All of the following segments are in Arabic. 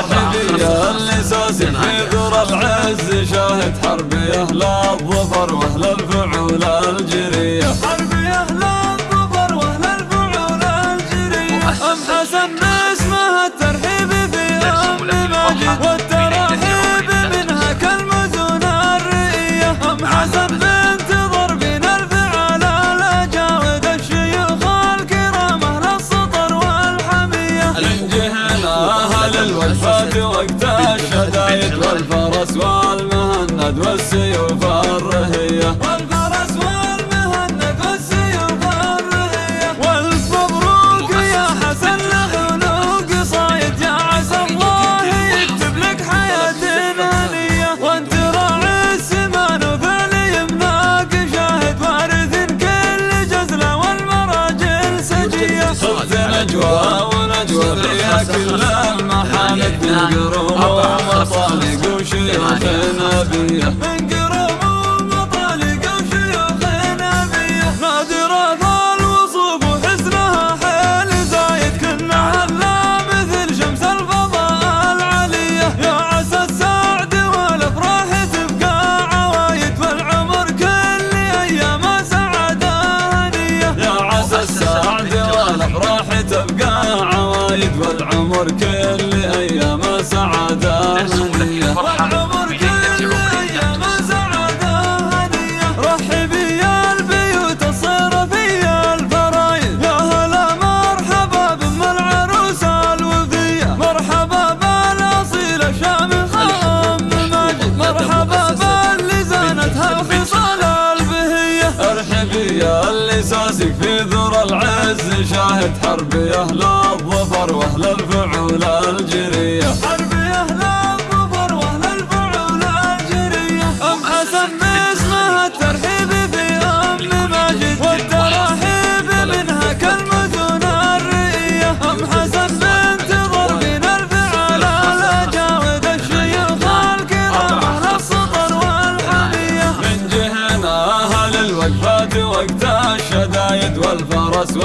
ربع اللي ساسي في ذرة العز شاهد حربي أهل الظفر وأهل الوقفات وقت الشدايد والفرس والمهند والسيوف الرهية. ومطالق وشيوخ نبيه من قروم ومطالق وشيوخ نبيه نادرة الوصوف وحسنها حيل زايد كنا هلا مثل شمس الفضاء العلية يا عسى السعد والأفراح تبقى عوايد والعمر كل أيام سعادة هنية يا عسى السعد والافراح تبقى عوايد والعمر كل ساسك في ذر العز شاهد حرب أهل الظفر وأهل الفعول الجرية. حرب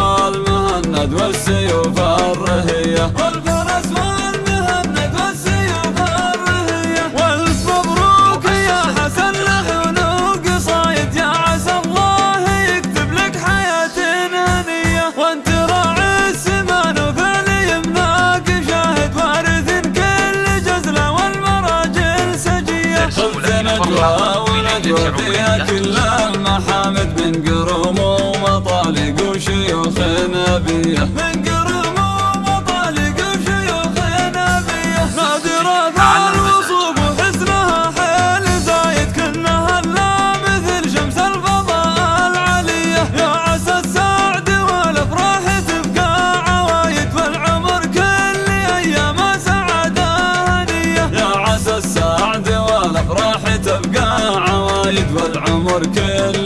والفرس والمهند والسيوف الرهيه والفرس والمهند والسيوف الرهيه والف مبروك يا حسن لحلوق صايد يا عسى الله يكتب لك حياة هنيه وانت راعي السمان وفعل يمناك شاهد وارث كل جزلة والمراجل سجية. خذ نجوى ونجوى فيها كل وشيوخ نبيه من قروم ومطالق وشيوخ نبيه. نادرة الوصوف وحسنها حيل زايد. كنا هلا مثل شمس الفضاء العلية. يا عسى السعد والأفراح تبقى عوايد والعمر كل أيام سعادة هنية. يا عسى السعد والأفراح تبقى عوايد والعمر كل